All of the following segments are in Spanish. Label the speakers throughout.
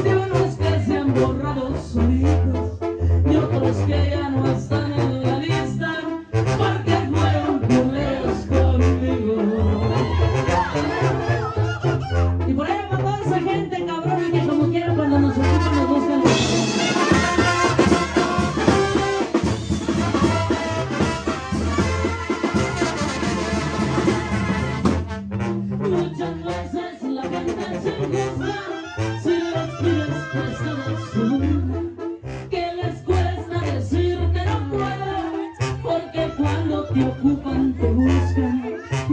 Speaker 1: de unos que se han borrado solitos y otros que ya no están en ocupan te buscan.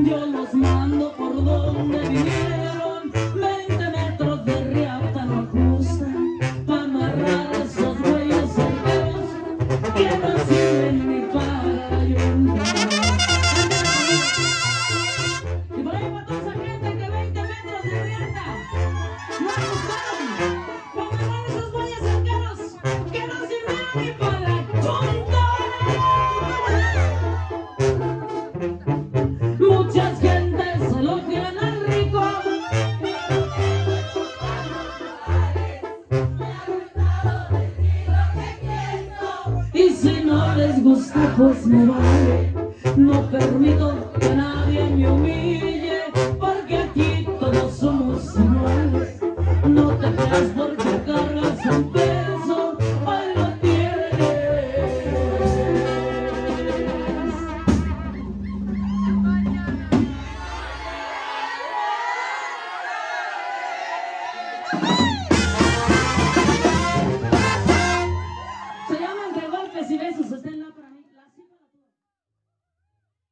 Speaker 1: Yo los mando por donde vinieron. 20 metros de riata no ajustan para amarrar esos güeyes certeros Muchas gentes elogian al rico. Y si no les gusta, pues me vale. No permito veces usted